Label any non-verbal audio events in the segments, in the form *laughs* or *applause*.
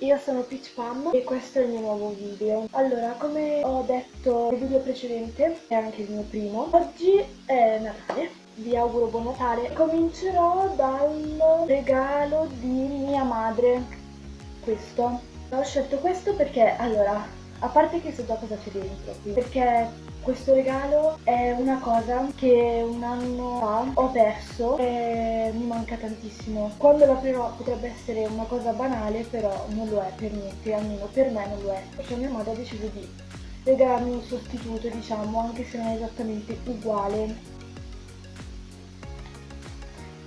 io sono Peach Pam e questo è il mio nuovo video. Allora, come ho detto nel video precedente, è anche il mio primo, oggi è Natale. Vi auguro buon Natale. Comincerò dal regalo di mia madre. Questo. Ho scelto questo perché, allora, a parte che so già cosa c'è dentro, perché questo regalo è una cosa che un anno fa ho perso e mi manca tantissimo. Quando l'aprirò potrebbe essere una cosa banale, però non lo è per niente, almeno per me non lo è. Perché mia madre ha deciso di regalarmi un sostituto, diciamo, anche se non è esattamente uguale.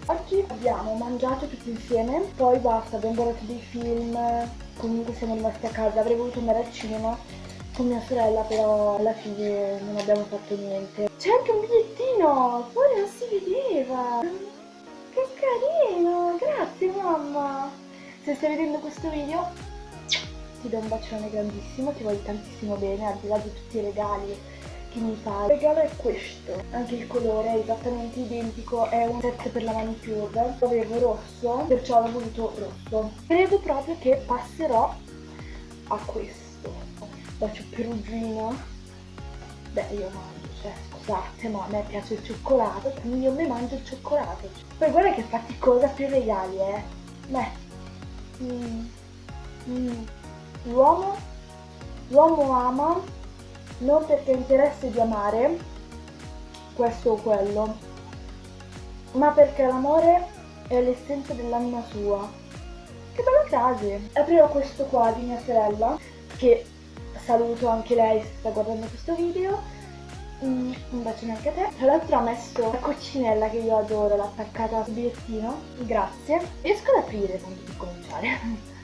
Oggi abbiamo mangiato tutti insieme, poi basta, abbiamo guardato dei film, comunque siamo rimasti a casa, avrei voluto andare al cinema con mia sorella però alla fine non abbiamo fatto niente. C'è anche un bigliettino, fuori non si vedeva. Che carino, grazie mamma. Se stai vedendo questo video ti do un bacione grandissimo, ti voglio tantissimo bene, al di là di tutti i regali che mi fai. Il regalo è questo, anche il colore è esattamente identico, è un set per la manicure, avevo rosso, perciò ho voluto rosso. Credo proprio che passerò a questo bacio perugino beh io mangio cioè scusate ma a me piace il cioccolato quindi io mi mangio il cioccolato poi guarda che faticosa per i regali eh beh mm. Mm. l'uomo l'uomo ama non perché interesse di amare questo o quello ma perché l'amore è l'essenza dell'anima sua che bella frase aprirò questo qua di mia sorella che saluto anche lei se sta guardando questo video. Mm, un bacione anche a te. Tra l'altro ha messo la coccinella che io adoro l'ha attaccata sul bigliettino. Grazie. Riesco ad aprire tanto per cominciare. *laughs*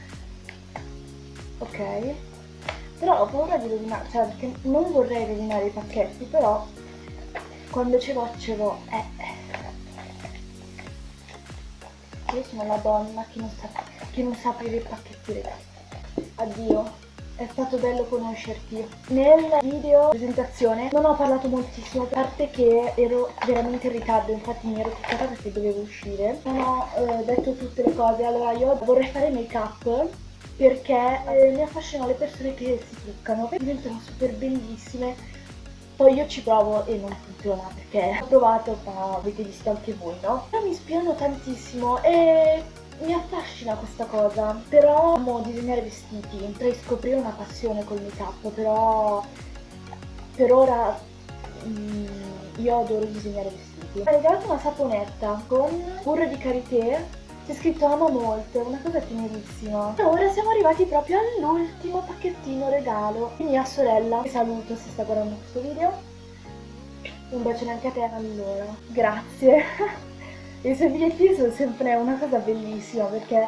Ok. Però ho paura di rovinare cioè perché non vorrei rovinare i pacchetti però quando ce l'ho ce l'ho eh, eh. io sono la donna che non sa, che non sa aprire i pacchetti ragazzi addio è stato bello conoscerti. Nel video presentazione non ho parlato moltissimo, a parte che ero veramente in ritardo, infatti mi ero toccata perché dovevo uscire. Non ho eh, detto tutte le cose, allora io vorrei fare make up perché eh, mi affascinano le persone che si truccano, diventano super bellissime. Poi io ci provo e non funziona perché ho provato ma avete visto anche voi, no? Però mi ispirano tantissimo e mi affascina questa cosa, però amo disegnare vestiti, potrei scoprire una passione col make up, però per ora mm, io adoro disegnare vestiti. Ha regalato una saponetta con burro di karité, c'è scritto ama molto, una cosa tenerissima. E ora siamo arrivati proprio all'ultimo pacchettino regalo di mia sorella, che saluto se sta guardando questo video. Un bacione anche a te, allora. Grazie. *laughs* I suoi bigliettini sono sempre una cosa bellissima perché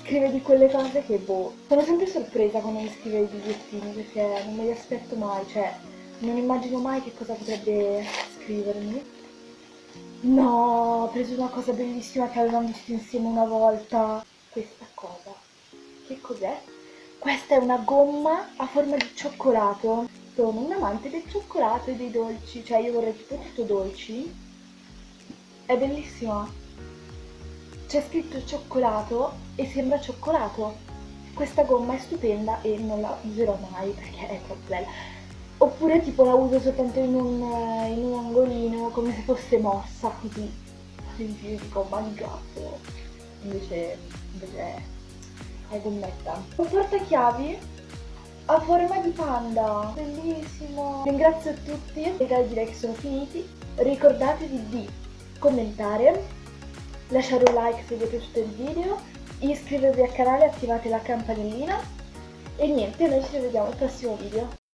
scrive di quelle cose che boh. Sono sempre sorpresa quando mi scrive i bigliettini perché non me li aspetto mai, cioè non immagino mai che cosa potrebbe scrivermi. No, ho preso una cosa bellissima che avevamo visto insieme una volta. Questa cosa. Che cos'è? Questa è una gomma a forma di cioccolato. Sono un amante del cioccolato e dei dolci, cioè io vorrei tipo tutto dolci è bellissima. C'è scritto cioccolato e sembra cioccolato. Questa gomma è stupenda e non la userò mai perché è troppo bella. Oppure tipo la uso soltanto in un, in un angolino come se fosse mossa così. In giro dico oh mangiato. Invece, invece è gommetta. Un portachiavi a forma di panda. Bellissimo. Ringrazio tutti. I regali direi che sono finiti. Ricordatevi di commentare, lasciare un like se vi è piaciuto il video, iscrivervi al canale attivate la campanellina e niente, noi ci rivediamo al prossimo video.